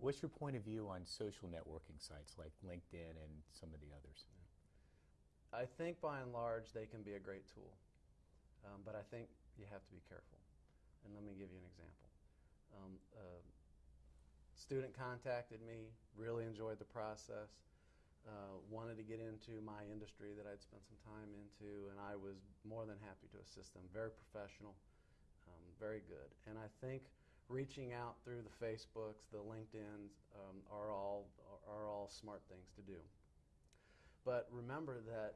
What's your point of view on social networking sites like LinkedIn and some of the others? I think by and large they can be a great tool, um, but I think you have to be careful. And let me give you an example. Um, a student contacted me, really enjoyed the process, uh, wanted to get into my industry that I'd spent some time into, and I was more than happy to assist them. Very professional, um, very good. And I think reaching out through the Facebooks, the LinkedIn's um, are all are all smart things to do. But remember that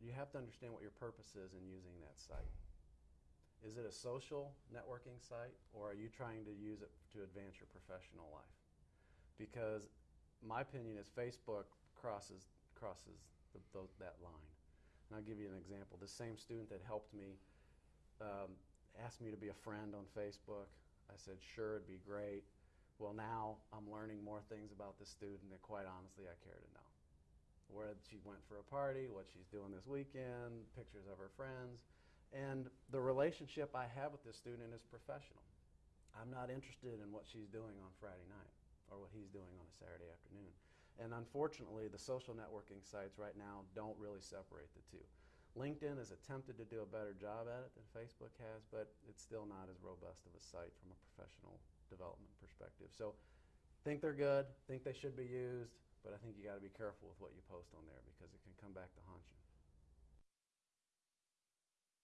you have to understand what your purpose is in using that site. Is it a social networking site or are you trying to use it to advance your professional life? Because my opinion is Facebook crosses, crosses the, the, that line. And I'll give you an example. The same student that helped me um, asked me to be a friend on Facebook. I said, sure, it'd be great. Well, now I'm learning more things about this student that quite honestly I care to know. Where she went for a party, what she's doing this weekend, pictures of her friends. And the relationship I have with this student is professional. I'm not interested in what she's doing on Friday night or what he's doing on a Saturday afternoon. And unfortunately, the social networking sites right now don't really separate the two. LinkedIn has attempted to do a better job at it than Facebook has, but it's still not as robust of a site from a professional development perspective. So think they're good, think they should be used, but I think you got to be careful with what you post on there because it can come back to haunt you.